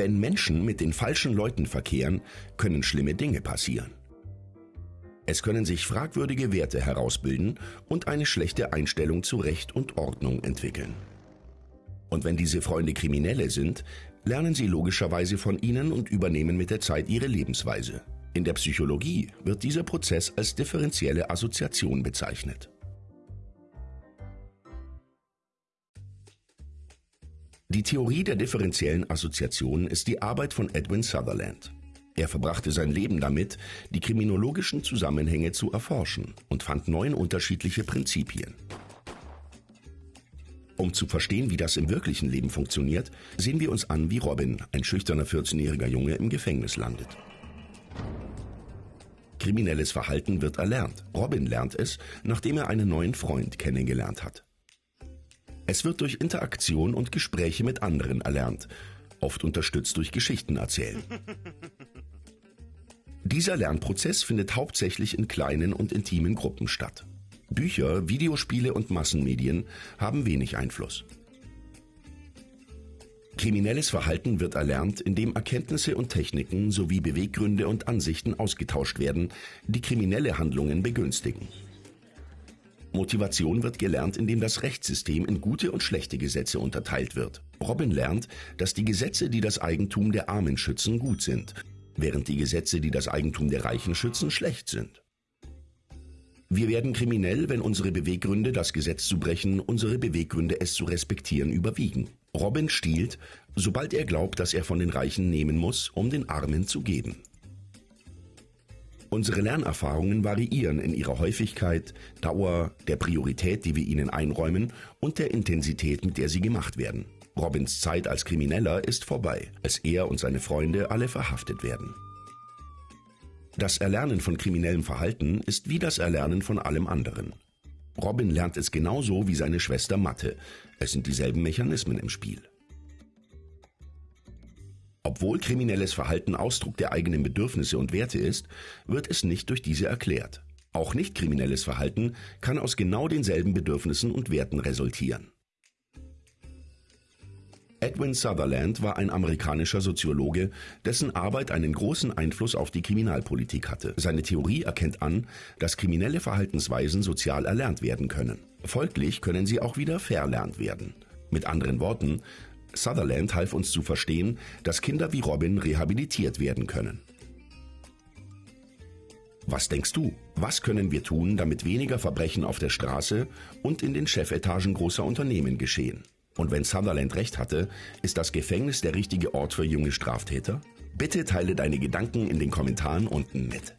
Wenn Menschen mit den falschen Leuten verkehren, können schlimme Dinge passieren. Es können sich fragwürdige Werte herausbilden und eine schlechte Einstellung zu Recht und Ordnung entwickeln. Und wenn diese Freunde Kriminelle sind, lernen sie logischerweise von ihnen und übernehmen mit der Zeit ihre Lebensweise. In der Psychologie wird dieser Prozess als differenzielle Assoziation bezeichnet. Die Theorie der differenziellen Assoziation ist die Arbeit von Edwin Sutherland. Er verbrachte sein Leben damit, die kriminologischen Zusammenhänge zu erforschen und fand neun unterschiedliche Prinzipien. Um zu verstehen, wie das im wirklichen Leben funktioniert, sehen wir uns an, wie Robin, ein schüchterner 14-jähriger Junge, im Gefängnis landet. Kriminelles Verhalten wird erlernt. Robin lernt es, nachdem er einen neuen Freund kennengelernt hat. Es wird durch Interaktion und Gespräche mit anderen erlernt, oft unterstützt durch Geschichten erzählen. Dieser Lernprozess findet hauptsächlich in kleinen und intimen Gruppen statt. Bücher, Videospiele und Massenmedien haben wenig Einfluss. Kriminelles Verhalten wird erlernt, indem Erkenntnisse und Techniken sowie Beweggründe und Ansichten ausgetauscht werden, die kriminelle Handlungen begünstigen. Motivation wird gelernt, indem das Rechtssystem in gute und schlechte Gesetze unterteilt wird. Robin lernt, dass die Gesetze, die das Eigentum der Armen schützen, gut sind, während die Gesetze, die das Eigentum der Reichen schützen, schlecht sind. Wir werden kriminell, wenn unsere Beweggründe, das Gesetz zu brechen, unsere Beweggründe, es zu respektieren, überwiegen. Robin stiehlt, sobald er glaubt, dass er von den Reichen nehmen muss, um den Armen zu geben. Unsere Lernerfahrungen variieren in ihrer Häufigkeit, Dauer, der Priorität, die wir ihnen einräumen und der Intensität, mit der sie gemacht werden. Robins Zeit als Krimineller ist vorbei, als er und seine Freunde alle verhaftet werden. Das Erlernen von kriminellem Verhalten ist wie das Erlernen von allem anderen. Robin lernt es genauso wie seine Schwester Mathe. Es sind dieselben Mechanismen im Spiel. Obwohl kriminelles Verhalten Ausdruck der eigenen Bedürfnisse und Werte ist, wird es nicht durch diese erklärt. Auch nicht kriminelles Verhalten kann aus genau denselben Bedürfnissen und Werten resultieren. Edwin Sutherland war ein amerikanischer Soziologe, dessen Arbeit einen großen Einfluss auf die Kriminalpolitik hatte. Seine Theorie erkennt an, dass kriminelle Verhaltensweisen sozial erlernt werden können. Folglich können sie auch wieder verlernt werden. Mit anderen Worten, Sutherland half uns zu verstehen, dass Kinder wie Robin rehabilitiert werden können. Was denkst du? Was können wir tun, damit weniger Verbrechen auf der Straße und in den Chefetagen großer Unternehmen geschehen? Und wenn Sutherland recht hatte, ist das Gefängnis der richtige Ort für junge Straftäter? Bitte teile deine Gedanken in den Kommentaren unten mit.